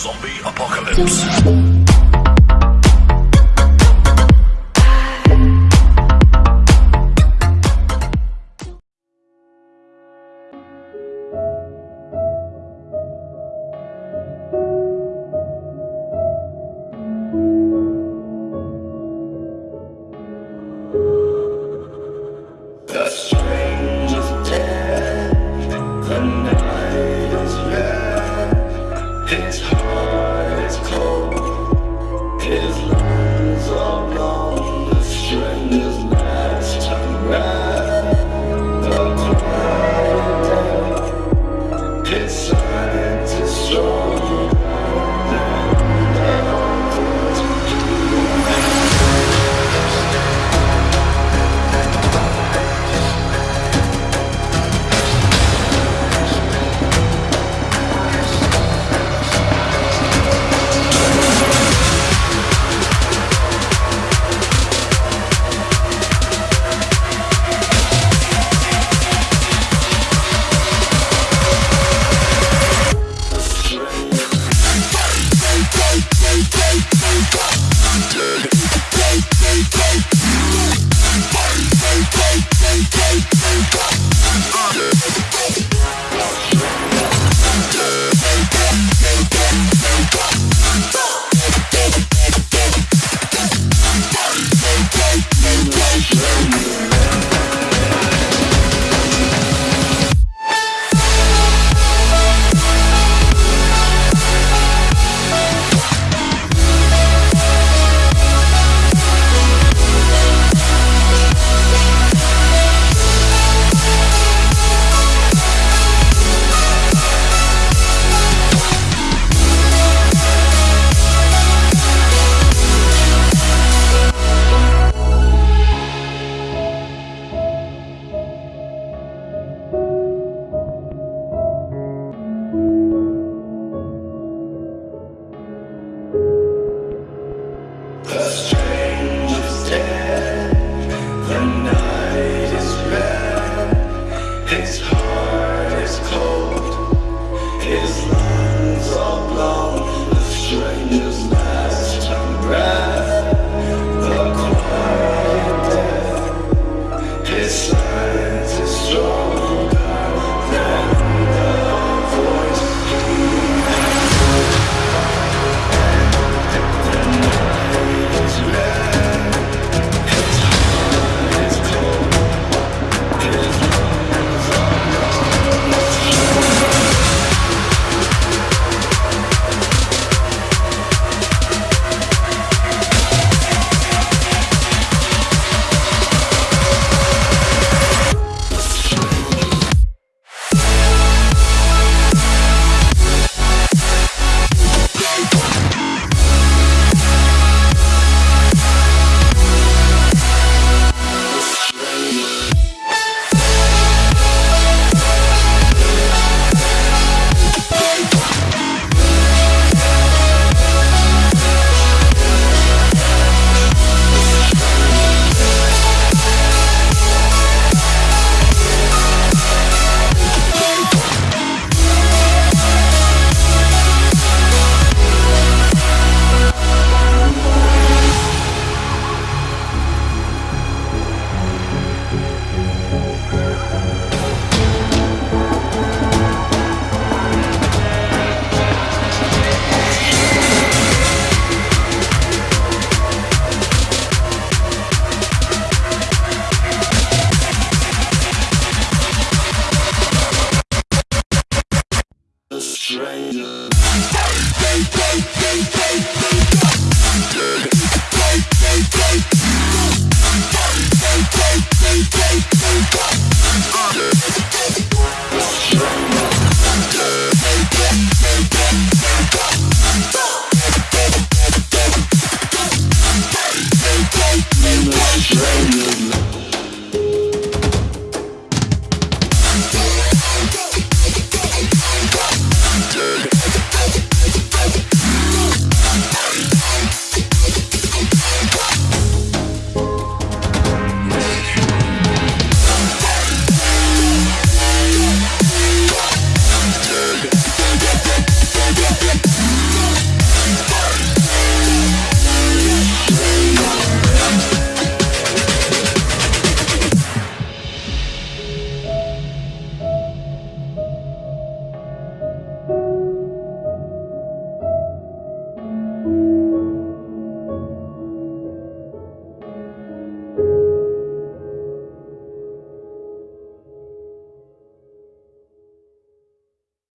Zombie Apocalypse. Is